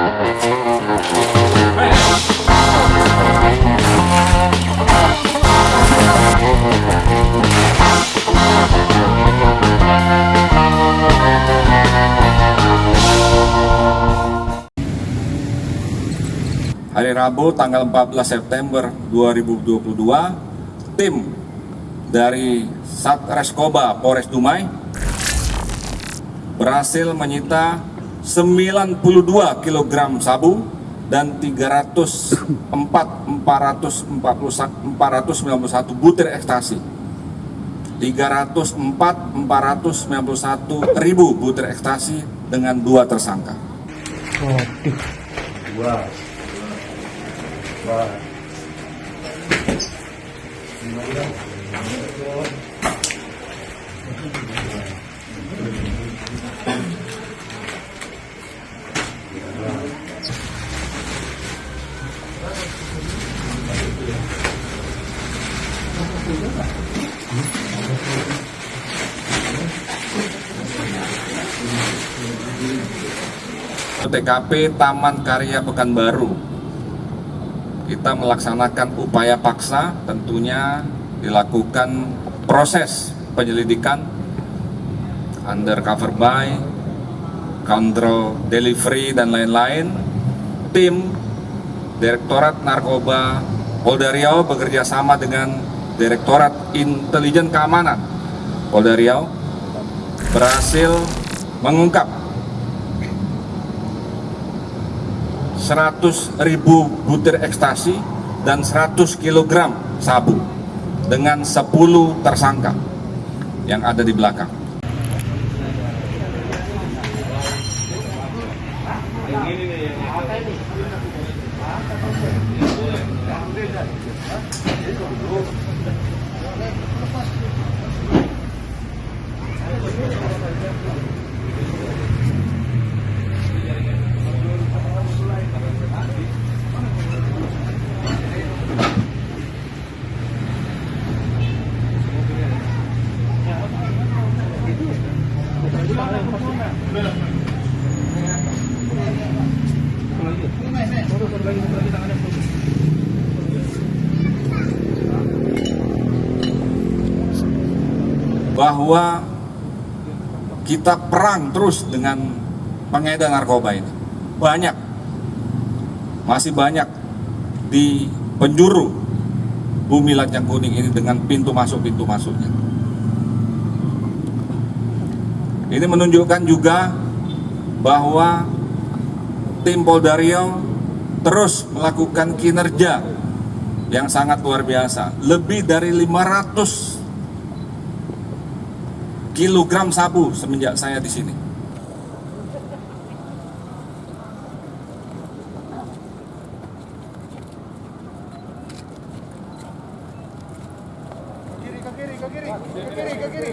Hari Rabu tanggal 14 September 2022, tim dari Satreskoba Polres Dumai berhasil menyita 92 kg sabu dan 304 491 butir ekstasi. 304 491 ribu butir ekstasi dengan dua tersangka. Dua. Dua. TKP Taman Karya Pekanbaru. Kita melaksanakan upaya paksa, tentunya dilakukan proses penyelidikan undercover buy, counter delivery dan lain-lain. Tim Direktorat Narkoba Polda Riau bekerja sama dengan Direktorat Intelijen Keamanan Polda Riau berhasil mengungkap 100 ribu butir ekstasi dan 100 kg sabu dengan 10 tersangka yang ada di belakang. Bahwa kita perang terus dengan pengedar narkoba ini. Banyak, masih banyak di penjuru bumi Lancang Kuning ini dengan pintu masuk-pintu masuknya. Ini menunjukkan juga bahwa tim Polda Riau terus melakukan kinerja yang sangat luar biasa. Lebih dari 500 kilogram sabu semenjak saya di sini. ke kiri kiri kiri.